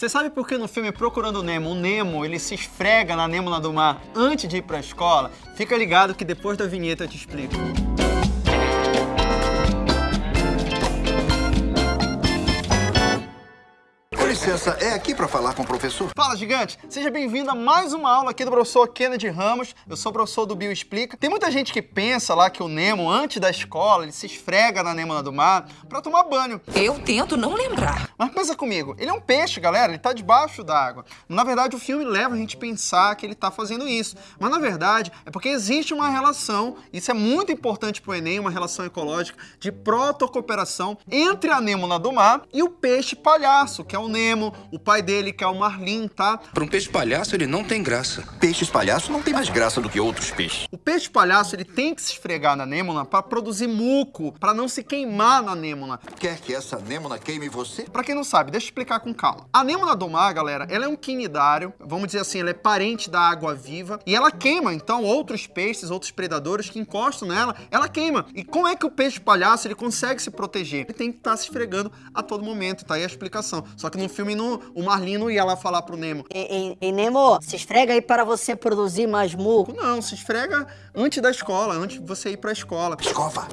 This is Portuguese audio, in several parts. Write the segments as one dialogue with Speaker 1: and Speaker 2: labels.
Speaker 1: Você sabe por que no filme Procurando Nemo, o Nemo ele se esfrega na Nêmona do Mar antes de ir pra escola? Fica ligado que depois da vinheta eu te explico.
Speaker 2: Licença, é aqui para falar com o professor?
Speaker 1: Fala, gigante! Seja bem-vindo a mais uma aula aqui do professor Kennedy Ramos. Eu sou o professor do Bio Explica. Tem muita gente que pensa lá que o Nemo, antes da escola, ele se esfrega na Nêmona do Mar para tomar banho.
Speaker 3: Eu tento não lembrar.
Speaker 1: Mas pensa comigo, ele é um peixe, galera, ele tá debaixo d'água. Na verdade, o filme leva a gente a pensar que ele tá fazendo isso. Mas na verdade, é porque existe uma relação, isso é muito importante pro Enem, uma relação ecológica de protocooperação entre a Nêmona do Mar e o peixe palhaço, que é o Nemo Nemo, o pai dele, que é o Marlin, tá?
Speaker 4: Para um peixe palhaço, ele não tem graça.
Speaker 2: Peixes palhaço não tem mais graça do que outros peixes.
Speaker 1: O peixe palhaço, ele tem que se esfregar na Nêmona para produzir muco, para não se queimar na Nêmona.
Speaker 2: Quer que essa Nêmona queime você?
Speaker 1: Para quem não sabe, deixa eu explicar com calma. A Nêmona do mar, galera, ela é um quinidário, vamos dizer assim, ela é parente da água viva e ela queima, então, outros peixes, outros predadores que encostam nela, ela queima. E como é que o peixe palhaço, ele consegue se proteger? Ele tem que estar tá se esfregando a todo momento, tá aí a explicação. Só que no filme o Marlino ia lá falar pro Nemo.
Speaker 5: E, e, e, Nemo, se esfrega aí para você produzir mais muco.
Speaker 1: Não, se esfrega antes da escola, antes de você ir pra escola.
Speaker 2: Escova.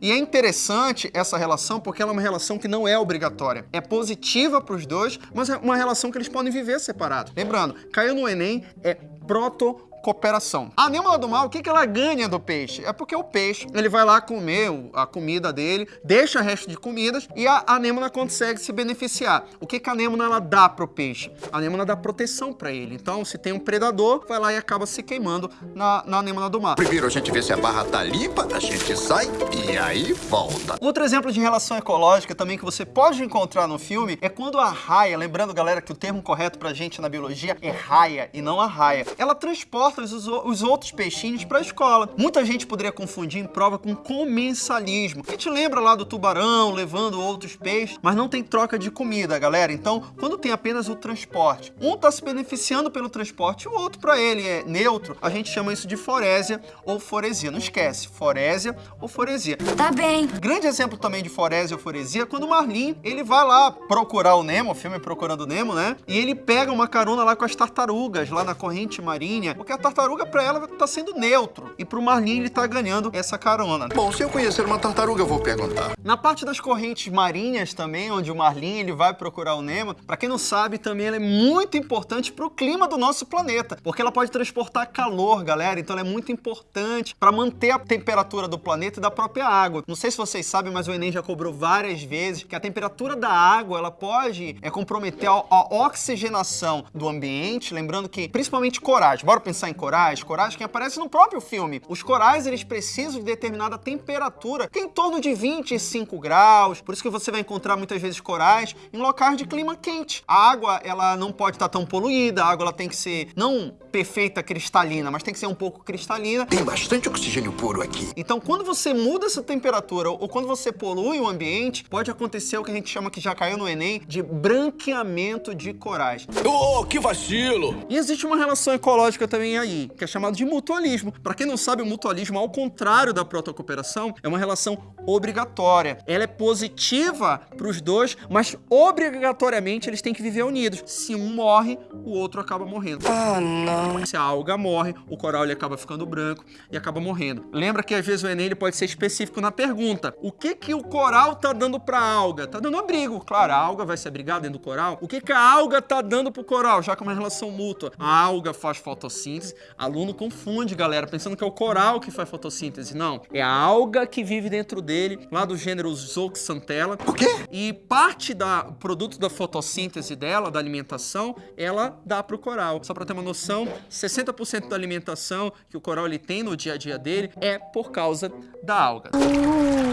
Speaker 1: E é interessante essa relação porque ela é uma relação que não é obrigatória. É positiva para os dois, mas é uma relação que eles podem viver separados. Lembrando, caiu no Enem, é proto cooperação. A Nêmona do Mar, o que, que ela ganha do peixe? É porque o peixe, ele vai lá comer a comida dele, deixa resto de comidas e a Anêmona consegue se beneficiar. O que, que a Anêmona ela dá pro peixe? A Anêmona dá proteção para ele. Então, se tem um predador, vai lá e acaba se queimando na, na Anêmona do Mar.
Speaker 2: Primeiro a gente vê se a barra tá limpa, a gente sai e aí volta.
Speaker 1: Outro exemplo de relação ecológica também que você pode encontrar no filme é quando a raia, lembrando galera que o termo correto pra gente na biologia é raia e não a raia, ela transporta os, os outros peixinhos para a escola. Muita gente poderia confundir em prova com comensalismo. A gente lembra lá do tubarão levando outros peixes, mas não tem troca de comida, galera. Então, quando tem apenas o transporte, um está se beneficiando pelo transporte o outro para ele é neutro, a gente chama isso de forésia ou foresia. Não esquece, forésia ou foresia.
Speaker 3: Tá bem.
Speaker 1: Grande exemplo também de forésia ou foresia é quando o Marlin, ele vai lá procurar o Nemo, o filme Procurando o Nemo, né? E ele pega uma carona lá com as tartarugas, lá na corrente marinha, porque a tartaruga para ela tá sendo neutro. E pro Marlin ele tá ganhando essa carona.
Speaker 2: Bom, se eu conhecer uma tartaruga, eu vou perguntar.
Speaker 1: Na parte das correntes marinhas também, onde o Marlin ele vai procurar o Nemo, para quem não sabe, também ela é muito importante pro clima do nosso planeta, porque ela pode transportar calor, galera. Então ela é muito importante para manter a temperatura do planeta e da própria água. Não sei se vocês sabem, mas o Enem já cobrou várias vezes que a temperatura da água, ela pode é, comprometer a, a oxigenação do ambiente, lembrando que principalmente corais. Bora pensar em corais, corais que aparecem no próprio filme. Os corais, eles precisam de determinada temperatura, que é em torno de 25 graus, por isso que você vai encontrar muitas vezes corais em locais de clima quente. A água, ela não pode estar tão poluída, a água ela tem que ser não perfeita cristalina, mas tem que ser um pouco cristalina.
Speaker 2: Tem bastante oxigênio puro aqui.
Speaker 1: Então, quando você muda essa temperatura ou quando você polui o ambiente, pode acontecer o que a gente chama que já caiu no Enem de branqueamento de corais.
Speaker 4: Oh, que vacilo!
Speaker 1: E existe uma relação ecológica também aí, que é chamado de mutualismo. Para quem não sabe, o mutualismo, ao contrário da protocooperação, é uma relação obrigatória. Ela é positiva para os dois, mas obrigatoriamente eles têm que viver unidos. Se um morre, o outro acaba morrendo.
Speaker 3: Ah, não.
Speaker 1: Se a alga morre, o coral ele acaba ficando branco e acaba morrendo. Lembra que às vezes o Enem ele pode ser específico na pergunta. O que que o coral tá dando para a alga? Tá dando abrigo. Claro, a alga vai se abrigar dentro do coral. O que que a alga tá dando pro coral? Já que é uma relação mútua. A alga faz fotossíntese, aluno confunde, galera, pensando que é o coral que faz fotossíntese. Não, é a alga que vive dentro dele, lá do gênero Zooxanthella.
Speaker 2: O quê?
Speaker 1: E parte da produto da fotossíntese dela, da alimentação, ela dá pro coral. Só para ter uma noção, 60% da alimentação que o coral ele tem no dia a dia dele é por causa da alga.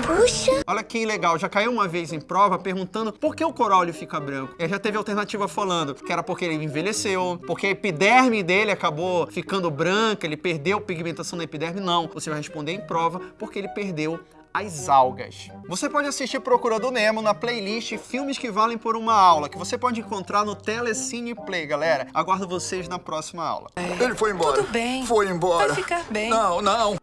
Speaker 3: Puxa!
Speaker 1: Olha que legal, já caiu uma vez em prova perguntando por que o coral ele fica branco. E já teve alternativa falando que era porque ele envelheceu, porque a epiderme dele acabou ficando branca, ele perdeu pigmentação na epiderme. Não, você vai responder em prova porque ele perdeu as algas. Você pode assistir Procurando Nemo na playlist Filmes que Valem por uma Aula, que você pode encontrar no Telecine Play, galera. Aguardo vocês na próxima aula.
Speaker 2: Ele foi embora.
Speaker 3: Tudo bem.
Speaker 2: Foi embora.
Speaker 3: Vai ficar bem.
Speaker 2: Não, não.